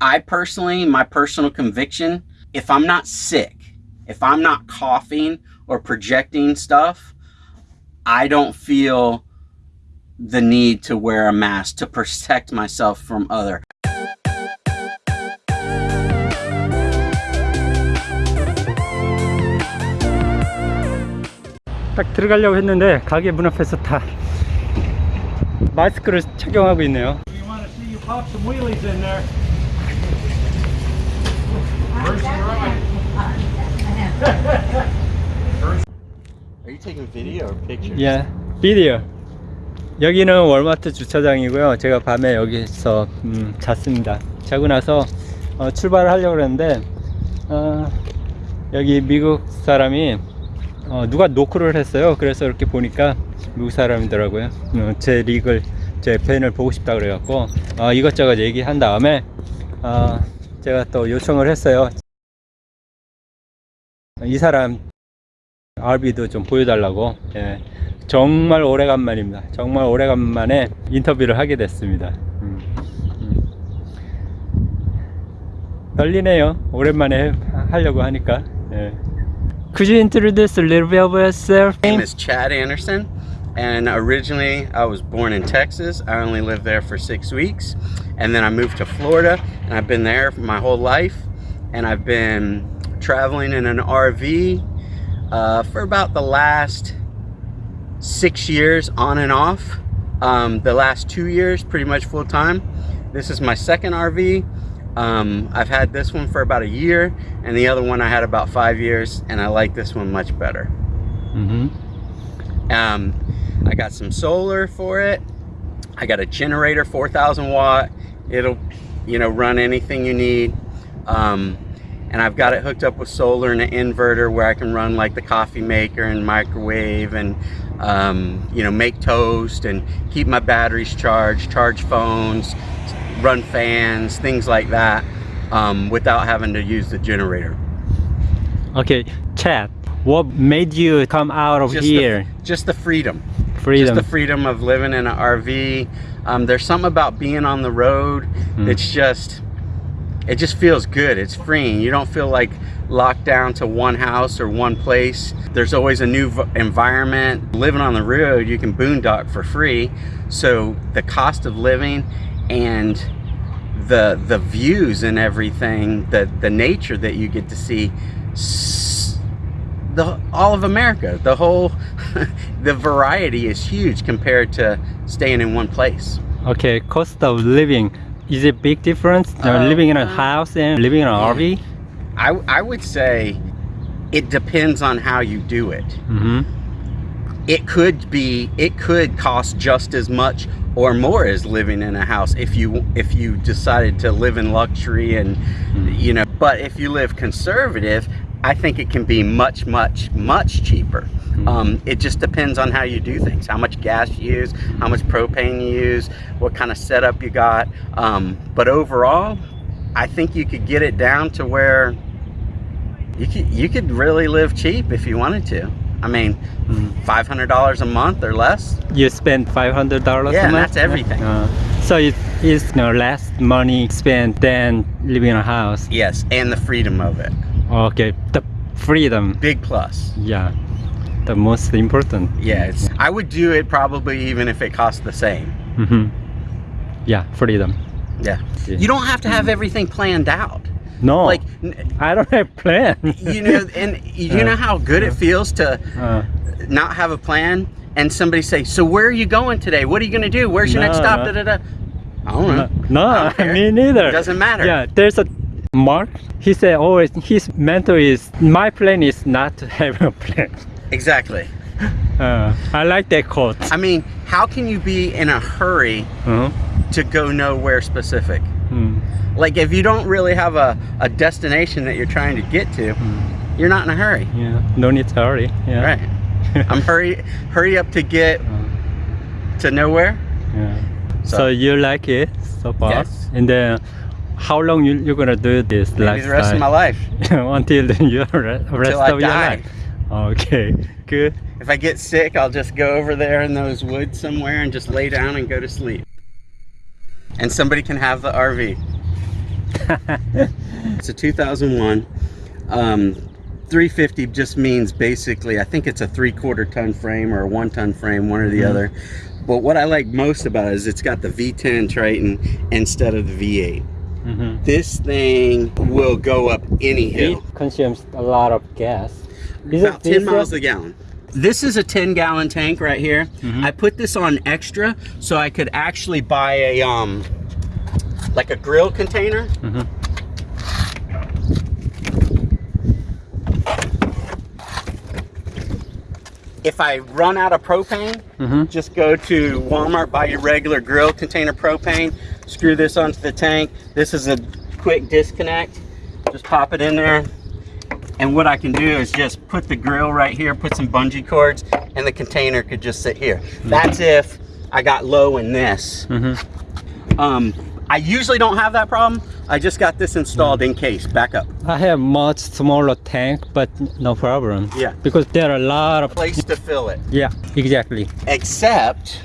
I personally, my personal conviction, if I'm not sick, if I'm not coughing or projecting stuff, I don't feel the need to wear a mask to protect myself from other. 딱 들어가려고 했는데 가게 문 앞에서 다 마스크를 착용하고 있네요. Are you taking video or pictures? 예, 비디오. 여기는 월마트 주차장이고요. 제가 밤에 여기서 음, 잤습니다. 자고 나서 어, 출발을 하려고 했는데 어, 여기 미국 사람이 어, 누가 노크를 했어요. 그래서 이렇게 보니까 미국 사람이더라고요. 어, 제 릭을 제 팬을 보고 싶다 그래갖고 어, 이것저것 얘기한 다음에 어, 제가 또 요청을 했어요. 이 사람 RB도 좀 보여달라고 예, 정말 오래간만입니다 정말 오래간만에 인터뷰를 하게 됐습니다 음, 음. 떨리네요 오랜만에 하려고 하니까 예. Could you introduce a little bit of yourself? My name is Chad Anderson, and originally I was born in Texas. I only lived there for six weeks, and then I moved to Florida, and I've been there for my whole life. And I've been traveling in an RV uh, for about the last six years on and off. Um, the last two years, pretty much full time. This is my second RV. Um, I've had this one for about a year, and the other one I had about five years, and I like this one much better. 음, Um, I got some solar for it. I got a generator, 4,000 watt. It'll, you know, run anything you need. Um, and I've got it hooked up with solar and an inverter where I can run like the coffee maker and microwave and, um, you know, make toast and keep my batteries charged, charge phones, run fans, things like that, um, without having to use the generator. Okay, Chad, what made you come out of Just here? The, just the freedom. Freedom. just the freedom of living in an RV. Um, there's something about being on the road Mm. that's just, it just feels good. It's freeing. You don't feel like locked down to one house or one place. There's always a new environment. Living on the road, you can boondock for free. So the cost of living and the the views and everything, the the nature that you get to see, the all of America, the whole, the variety is huge compared to staying in one place. Okay, cost of living. Is it big difference? Uh, living in a house and living in an yeah. RV? I I would say it depends on how you do it. Mm-hmm. It could be it could cost just as much or more as living in a house if you if you decided to live in luxury and you know but if you live conservative I think it can be much much much cheaper um, it just depends on how you do things how much gas you use how much propane you use what kind of setup you got um, but overall I think you could get it down to where you could you could really live cheap if you wanted to I mean five hundred dollars a month or less You spend five hundred dollars. Yeah, a and month? that's everything. Uh, so it is you know, less money spent than living in a house. yes and the freedom of it Okay, the freedom. big plus Yeah, the most important. yeah I would do it probably even if it cost the same hmm Yeah, freedom. yeah Yeah. you don't have to have everything planned out No, like I don't have plan. you know and you know how good it feels to uh, not have a plan and somebody say so where are you going today what are you going to do where's your next stop no. da, da, da. I don't know no, I don't neither. Doesn't matter. Yeah, there's a Mark. He said always his mentor is my plan is not to have a plan. exactly Uh, I like that quote. I mean how can you be in a hurry Uh-huh. to go nowhere specific Mm. like if you don't really have a, a destination that you're trying to get to you're not in a hurry Yeah, no need to hurry. Yeah. right i'm hurry hurry up to get to nowhere Yeah. So, So- you like it so far? Yes. And then how long you you're gonna do this maybe the rest of my life Until re- rest I of your die. life. Okay, good. if i get sick i'll just go over there in those woods somewhere and just lay down and go to sleep and somebody can have the rv It's a 2001. Um, 350 just means basically, I think it's a three quarter ton frame or a one ton frame, one or the Mhm. other. But what I like most about it is it's got the V10 Triton instead of the V8. Mhm. This thing will go up any It hill. consumes a lot of gas. Is About 10 this miles a- gallon. This is a 10 gallon tank right here. Mhm. I put this on extra so I could actually buy a, um, like a grill container. Mhm. If I run out of propane, Mhm. just go to Walmart, buy your regular grill container propane, screw this onto the tank. This is a quick disconnect. Just pop it in there. And what I can do is just put the grill right here, put some bungee cords, and the container could just sit here. That's if I got low in this. Mhm. Um, I usually don't have that problem. I just got this installed in case. Back up. I have much smaller tank, but no problem. Yeah. Because there are a lot of Place to fill it. Yeah, exactly. except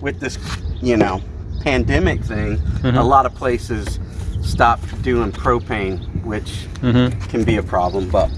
with this you know pandemic thing Mhm. a lot of places stopped doing propane which Mhm. can be a problem but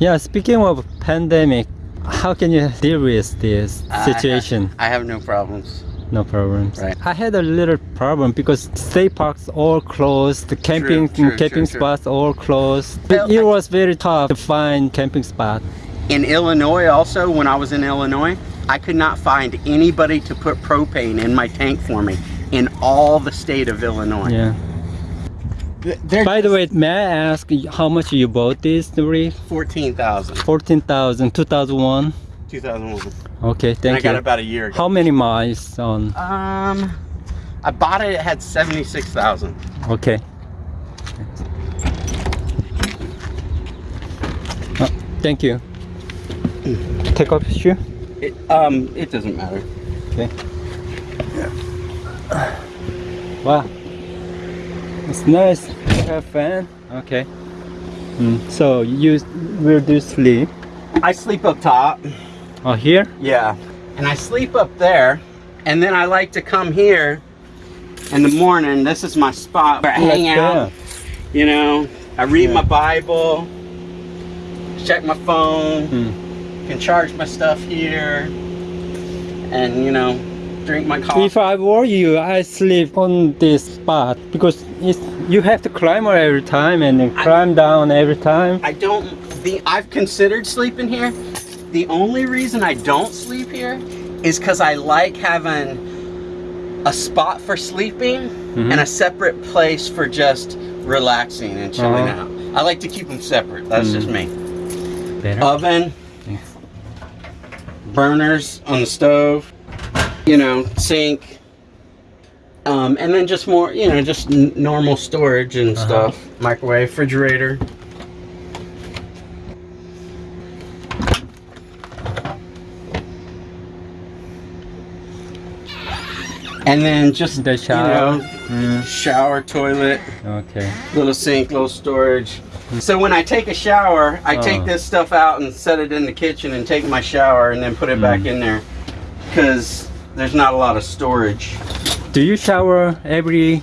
Yeah, speaking of pandemic, how can you deal with this I- situation? I, have no problems No problems. Right. I had a little problem because state parks all closed, the camping true, camping true, true. spots all closed. Well, it was very tough to find camping spot. in illinois also when i was in illinois i could not find anybody to put propane in my tank for me in all the state of illinois Yeah. They're By the way, may I ask how much you bought this rig? 14000 14,000, 2001. 2001 Okay, and thank i got you. about a year ago How many miles on? um i bought it it had 76000 Okay. Uh, thank you. Take off your shoe. it, um it doesn't matter Okay. Wow. It's nice to have fan. Okay. Mm, so you will do you sleep? i sleep up top Oh, here? Yeah. And I sleep up there, and then I like to come here in the morning. This is my spot where I hang out. You know, I read Yeah. my Bible, check my phone, Mm. can charge my stuff here, and you know, drink my coffee. If I were you, I sleep on this spot because it's, you have to climb up every time and then I- climb down every time. I don't. The I've considered sleeping here. The only reason I don't sleep here is because I like having a spot for sleeping Mhm. and a separate place for just relaxing and chilling Uh-huh. out. I like to keep them separate. That's just me. Better. Oven, Yeah. burners on the stove, you know, sink, um, and then just more, you know, just n- normal storage and Uh-huh. stuff. Microwave, refrigerator. And then just The shower. you know, Mm, shower, toilet, okay. little sink, little storage. So when I take a shower, I take Oh. this stuff out and set it in the kitchen and take my shower and then put it back Mm. in there because there's not a lot of storage. Do you shower every?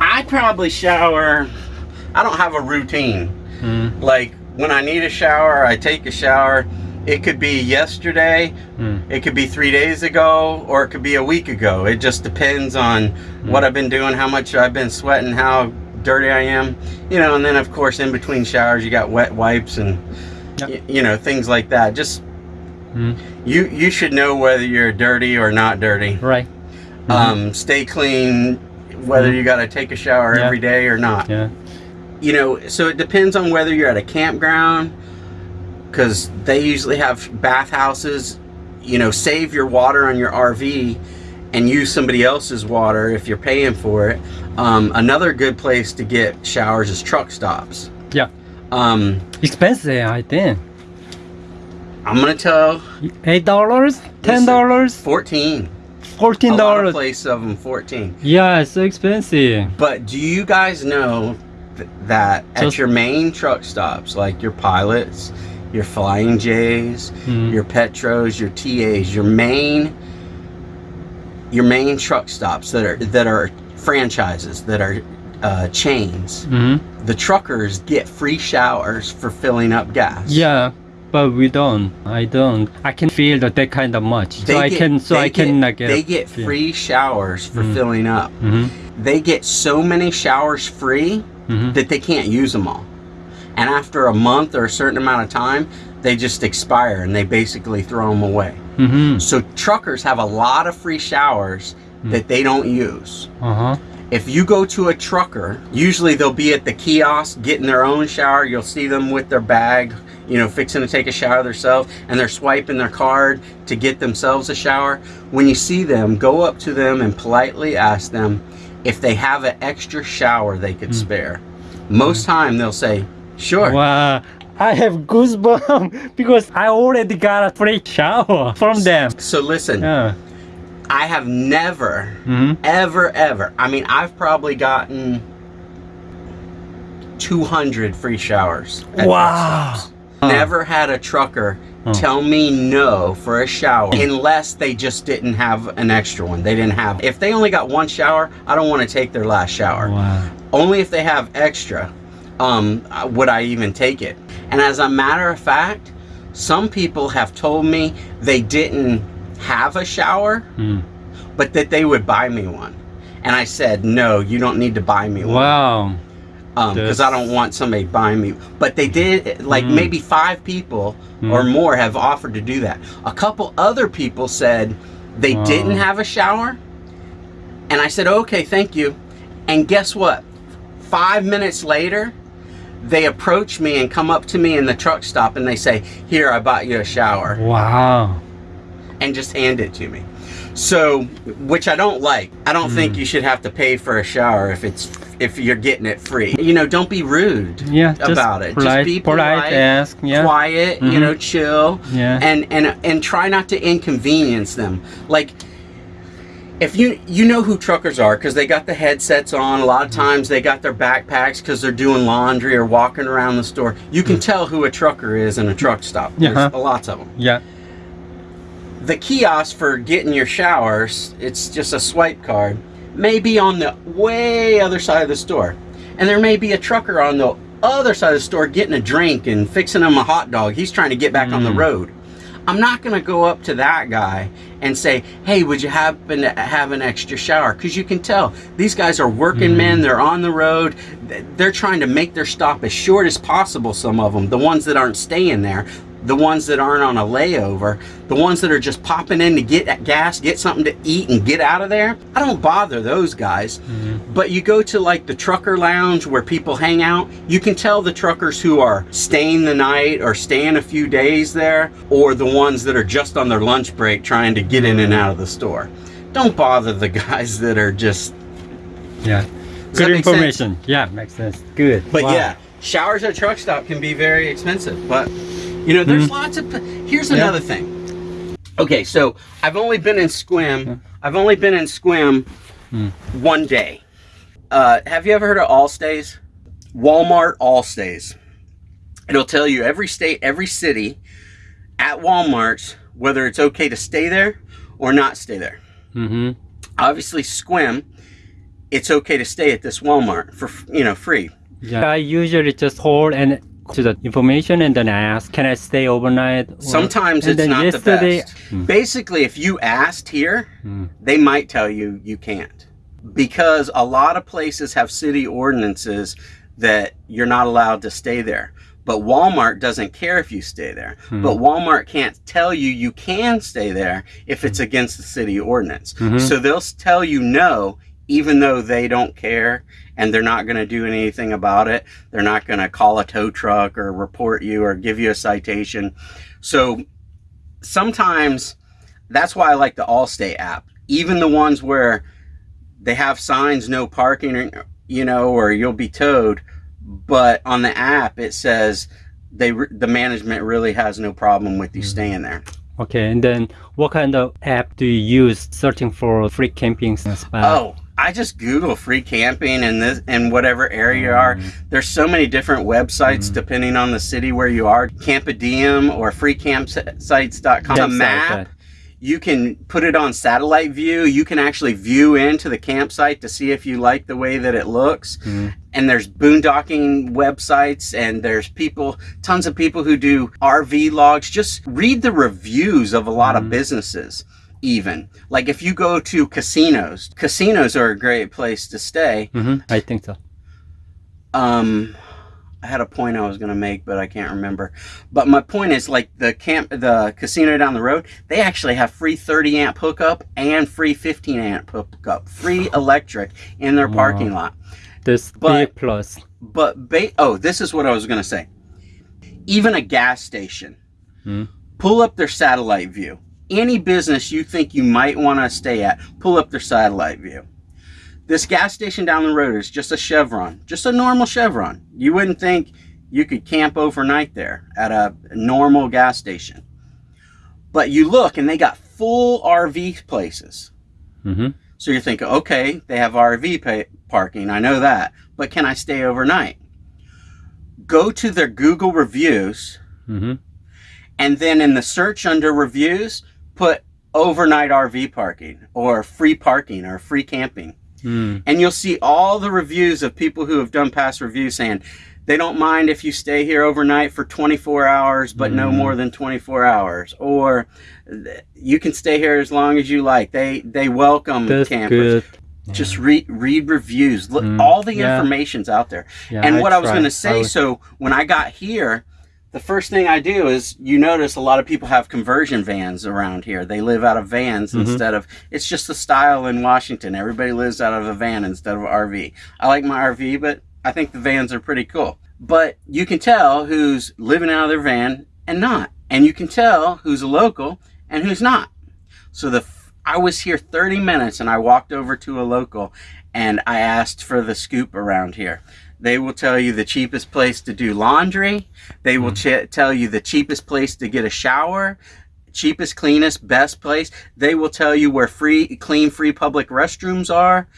I probably shower. I don't have a routine. Mm, Like when I need a shower, I take a shower. It could be yesterday, mm, it could be three days ago, or it could be a week ago. It just depends on what I've been doing, how much I've been sweating, how dirty I am. You know, and then of course in between showers you got wet wipes and Yep. you know things like that. Just mm. you you should know whether you're dirty or not dirty. Right. Mhm. Um, stay clean, whether Mhm. you got to take a shower Yeah. every day or not. Yeah. You know, so it depends on whether you're at a campground, because they usually have bathhouses. You know, save your water on your RV and use somebody else's water if you're paying for it. Um, another good place to get showers is truck stops. Yeah. Um, Expensive, I think. I'm gonna tell Eight dollars, ten dollars, 14. fourteen of dollars. place of them 14. Yeah, it's so expensive. But do you guys know th- that at Just- your main truck stops, like your pilots, your Flying J's, Mm. your Petros, your TAs, your main, your main truck stops that are that are franchises that are uh, chains, hmm the truckers get free showers for filling up gas. Yeah, but we don't. I don't. I can feel that that kind of much. They so I can. So I can get, like. They get free showers for filling up. hmm They get so many showers free hmm that they can't use them all. And after a month or a certain amount of time, they just expire and they basically throw them away. hmm So truckers have a lot of free showers that they don't use. Uh huh. If you go to a trucker, usually they'll be at the kiosk getting their own shower. You'll see them with their bag, you know, fixing to take a shower themselves, and they're swiping their card to get themselves a shower. When you see them, go up to them and politely ask them if they have an extra shower they could spare. Most time they'll say, "Sure." Wow. I have goosebumps because I already got a free shower from them. So listen, Yeah. I have never, hmm ever, ever. I mean, I've probably gotten 200 free showers. Wow. Stops. Never had a trucker Huh. tell me no for a shower unless they just didn't have an extra one. They didn't have. If they only got one shower, I don't want to take their last shower. Wow. Only if they have extra um, uh, would I even take it. And as a matter of fact, some people have told me they didn't have a shower, Mm. but that they would buy me one. And I said, no, you don't need to buy me one Wow. Because That's- I don't want somebody buying me. But they did, like Mm. maybe five people or Mm. more have offered to do that. A couple other people said they didn't have a shower. And I said, okay, thank you. And guess what? Five minutes later, they approach me and come up to me in the truck stop and they say, here, I bought you a shower Wow. and just hand it to me. So, which I don't like. I don't Hmm. think you should have to pay for a shower if it's if you're getting it free. You know, don't be rude Yeah. Just about it. Polite, just be polite, polite, ask. Yeah. quiet, you Mhm. know, chill, Yeah. and and and try not to inconvenience them. Like if you you know who truckers are because they got the headsets on a lot of mm-hmm. times they got their backpacks because they're doing laundry or walking around the store you can mm. tell who a trucker is in a truck stop there's uh-huh. Yeah. lots of them yeah. the kiosk for getting your showers, it's just a swipe card, may be on the way other side of the store. And there may be a trucker on the other side of the store getting a drink and fixing him a hot dog. He's trying to get back on the Mm. road. I'm not going to go up to that guy and say, hey, would you happen to have an extra shower? Because you can tell these guys are working men. They're on the road. They're trying to make their stop as short as possible, some of them. The ones that aren't staying there, the ones that aren't on a layover, the ones that are just popping in to get gas, get something to eat, and get out of there. I don't bother those guys. Mm-hmm. But you go to like the trucker lounge where people hang out, you can tell the truckers who are staying the night or staying a few days there, or the ones that are just on their lunch break trying to get in and out of the store. Don't bother the guys that are just. Yeah. Good make sense? information. Yeah, makes sense. Good. But Wow. yeah, showers at truck stop can be very expensive. But you know, there's Mhm. lots of. Here's Yeah. another thing. Okay, so I've only been in Sequim. I've only been in Sequim Mm. one day. Uh, have you ever heard of Allstays? Walmart Allstays. It'll tell you every state, every city at Walmart's whether it's okay to stay there or not stay there. Mm-hmm. Obviously, Sequim, it's okay to stay at this Walmart for you know free. Yeah. I usually just hold and to the information and then I ask, can I stay overnight? Or- Sometimes it's not yesterday, the best. Basically, if you asked here, Mm. they might tell you you can't. Because a lot of places have city ordinances that you're not allowed to stay there. But Walmart doesn't care if you stay there. Hmm. But Walmart can't tell you you can stay there if it's against the city ordinance. Mhm. So they'll tell you no, even though they don't care and they're not going to do anything about it. They're not going to call a tow truck or report you or give you a citation. So sometimes that's why I like the Allstays app. Even the ones where they have signs no parking or you know or you'll be towed, but on the app it says they the management really has no problem with you mm-hmm. staying there. Okay, and then what kind of app do you use searching for free camping spots? Oh, I just Google free camping in this in whatever area you are. Mm-hmm. There's so many different websites mm-hmm. depending on the city where you are. Campadium or freecampsites.com. Campsite, map. right. you can put it on satellite view. You can actually view into the campsite to see if you like the way that it looks. Mhm. And there's boondocking websites and there's people, tons of people who do RV logs. Just read the reviews of a lot of mm-hmm. businesses even. Like if you go to casinos, casinos are a great place to stay. hmm I think so. Um, I had a point I was going to make, but I can't remember. But my point is like the camp, the casino down the road, they actually have free 30 amp hookup and free 15 amp hookup, free electric in their parking lot. This But- plus. But ba- oh, this is what I was going to say. Even a gas station, Hmm. pull up their satellite view. Any business you think you might want to stay at, pull up their satellite view. This gas station down the road is just a Chevron, just a normal Chevron. You wouldn't think you could camp overnight there at a normal gas station. But you look and they got full RV places. hmm So you're thinking, okay, they have RV pay- parking. I know that. But can I stay overnight? Go to their Google reviews hmm and then in the search under reviews, put overnight RV parking or free parking or free camping. Mm. And you'll see all the reviews of people who have done past reviews saying they don't mind if you stay here overnight for 24 hours, but no Mhm. more than 24 hours. Or you can stay here as long as you like. They they welcome That's campers. good. Just read read reviews. Look, Mm, all the yeah. information's out there. Yeah, and what I was going to say, I so when I got here, the first thing I do is you notice a lot of people have conversion vans around here. They live out of vans Mhm. instead of, it's just the style in Washington. Everybody lives out of a van instead of an RV. I like my RV, but I think the vans are pretty cool. But you can tell who's living out of their van and not. And you can tell who's a local and who's not. So the I was here 30 minutes and I walked over to a local and I asked for the scoop around here. They will tell you the cheapest place to do laundry. They will ch- tell you the cheapest place to get a shower, cheapest, cleanest, best place. They will tell you where free, clean, free public restrooms are.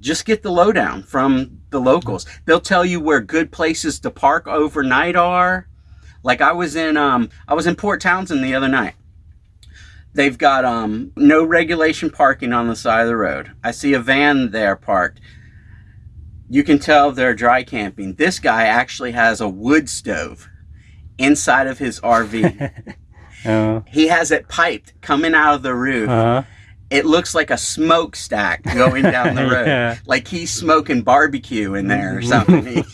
Just get the lowdown from the locals. They'll tell you where good places to park overnight are. Like I was in, um, I was in Port Townsend the other night. They've got um, no regulation parking on the side of the road. I see a van there parked. You can tell they're dry camping. This guy actually has a wood stove inside of his RV. Uh, he has it piped coming out of the roof. uh, It looks like a smokestack going down the road. Yeah. Like he's smoking barbecue in there or something.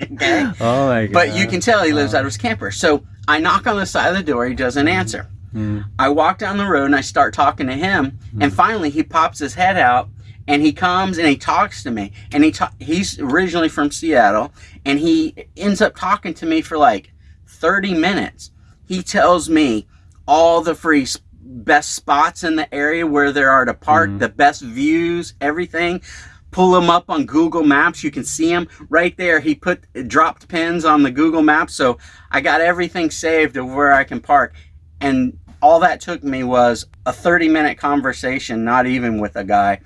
okay? oh my god. But you can tell he lives out of his camper. So I knock on the side of the door. He doesn't answer. Mm. I walk down the road and I start talking to him. And finally, he pops his head out and he comes and he talks to me. And he ta- he's originally from Seattle and he ends up talking to me for like 30 minutes. He tells me all the free best spots in the area where there are to park, Mhm. the best views, everything. Pull them up on Google Maps. You can see them right there. He put dropped pins on the Google Maps, so I got everything saved of where I can park. And all that took me was a 30 minute conversation, not even with a guy.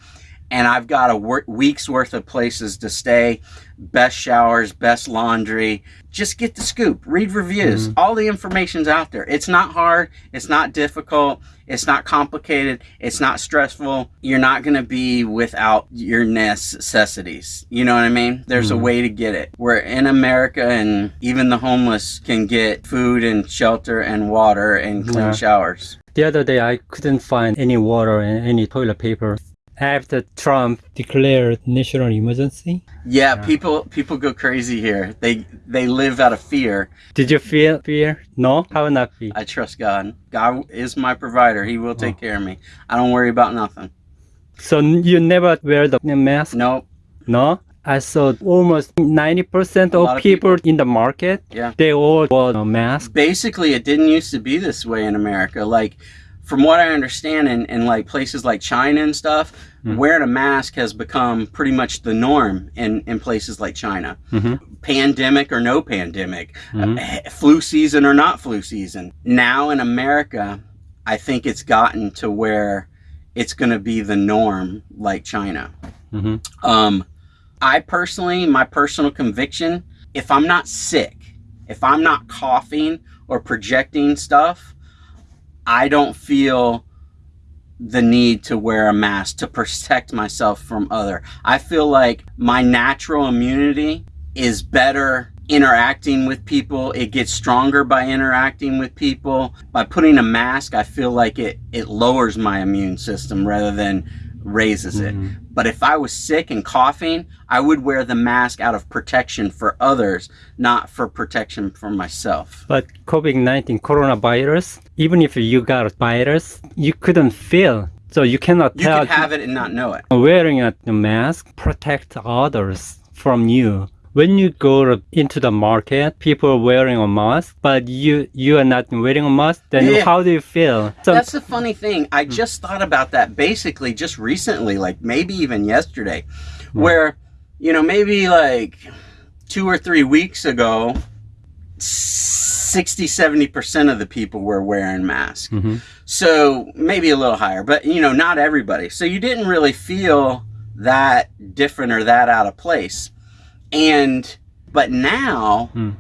And I've got a week's worth of places to stay, best showers, best laundry. Just get the scoop, read reviews. All the information's out there. It's not hard, it's not difficult, it's not complicated, it's not stressful. You're not going to be without your necessities. You know what I mean? There's a Mhm. way to get it. We're in America and even the homeless can get food and shelter and water and clean Yeah. showers. The other day, I couldn't find any water and any toilet paper. After Trump declared national emergency, Yeah, Yeah. people people go crazy here. They they live out of fear. did you feel fear? No, how not be? I trust God. God is my provider. He will take oh. care of me. I don't worry about nothing. So you never wear the mask? Nope. No. I saw almost ninety percent A of lot of people in the market. Yeah. They all wore a mask. Basically, it didn't used to be this way in America. Like, from what I understand, in, in like places like China and stuff, Mm. wearing a mask has become pretty much the norm in, in places like China. Mhm. Pandemic or no pandemic, Mhm. uh, flu season or not flu season. Now in America, I think it's gotten to where it's going to be the norm like China. hmm Um, I personally, my personal conviction, if I'm not sick, if I'm not coughing or projecting stuff, I don't feel the need to wear a mask to protect myself from other. I feel like my natural immunity is better interacting with people. It gets stronger by interacting with people. By putting a mask, I feel like it it lowers my immune system rather than raises it. Mm-hmm. But if I was sick and coughing, I would wear the mask out of protection for others, not for protection for myself. But COVID-19 coronavirus, even if you got a virus, you couldn't feel. So you cannot You could have it and not know it. wearing a mask protect others from you. When you go into the market, people are wearing a mask, but you you are not wearing a mask, then Yeah. how do you feel? So That's the funny thing. I just thought about that basically just recently, like maybe even yesterday, where, you know, maybe like two or three weeks ago, 60, 70% of the people were wearing masks. Mhm. So maybe a little higher, but you know, not everybody. So you didn't really feel that different or that out of place. And, but now, Mm.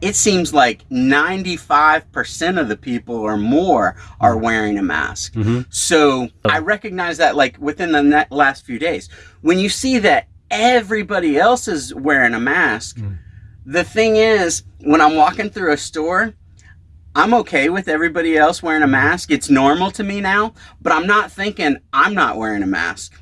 it seems like 95% of the people or more are wearing a mask. Mhm. So I recognize that like within the last few days. When you see that everybody else is wearing a mask, Mm. the thing is, when I'm walking through a store, I'm okay with everybody else wearing a mask. It's normal to me now, but I'm not thinking I'm not wearing a mask.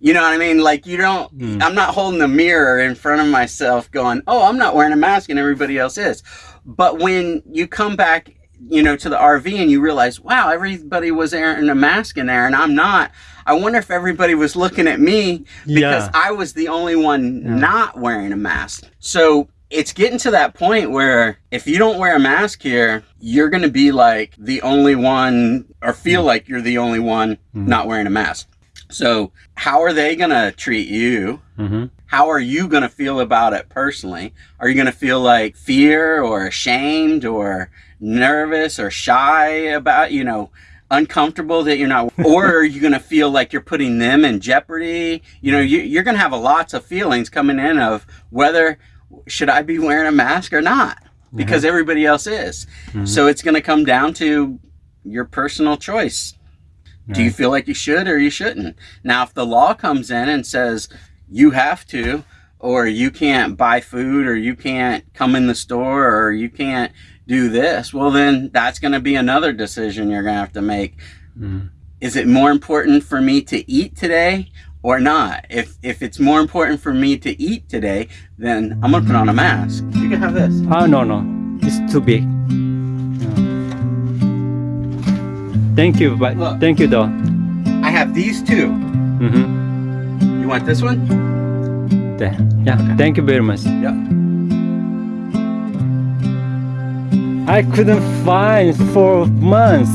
You know what I mean? Like you don't Mm. I'm not holding a mirror in front of myself going, "Oh, I'm not wearing a mask and everybody else is." But when you come back, you know, to the RV and you realize, "Wow, everybody was wearing a mask in there and I'm not." I wonder if everybody was looking at me because Yeah. I was the only one Yeah. not wearing a mask. So it's getting to that point where if you don't wear a mask here, you're going to be like the only one or feel like you're the only one not wearing a mask. So, how are they going to treat you? Mhm. How are you going to feel about it personally? Are you going to feel like fear or ashamed or nervous or shy about, you know, uncomfortable that you're not, or are you going to feel like you're putting them in jeopardy? You know, you, you're going to have a lots of feelings coming in of whether should I be wearing a mask or not because everybody else is. So it's going to come down to your personal choice. Do you feel like you should or you shouldn't? Now, if the law comes in and says you have to, or you can't buy food, or you can't come in the store, or you can't do this, well, then that's going to be another decision you're going to have to make. Mm. Is it more important for me to eat today or not? If if it's more important for me to eat today, then I'm going to put on a mask. You can have this. Oh no no, it's too big. Thank you, but Look. thank you though. I have these two. hmm You want this one? Yeah, thank you very much. Yep. I couldn't find for months.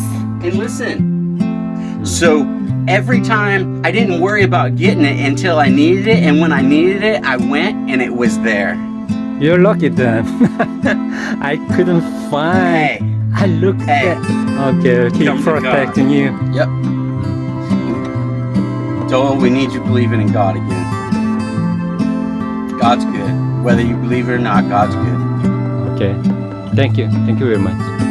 And listen, so every time I didn't worry about getting it until I needed it, and when I needed it, I went and it was there. You're lucky then. I couldn't find. Hey, I looked Hey. at. Okay, keep Come to protecting you. yep. Joel, we need you believing in God again. God's good. Whether you believe it or not, God's good. Okay, thank you, thank you very much.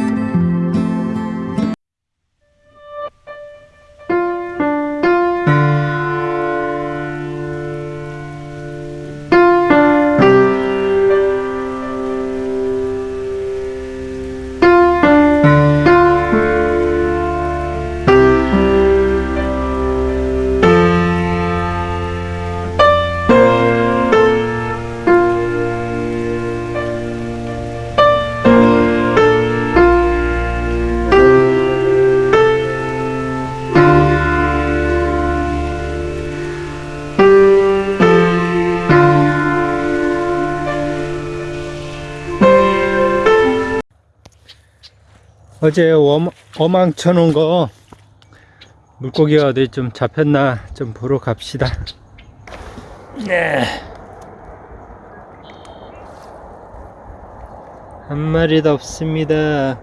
어제 어망, 어망 쳐놓은 거 물고기가 어디 좀 잡혔나 좀 보러 갑시다. 네. 한 마리도 없습니다.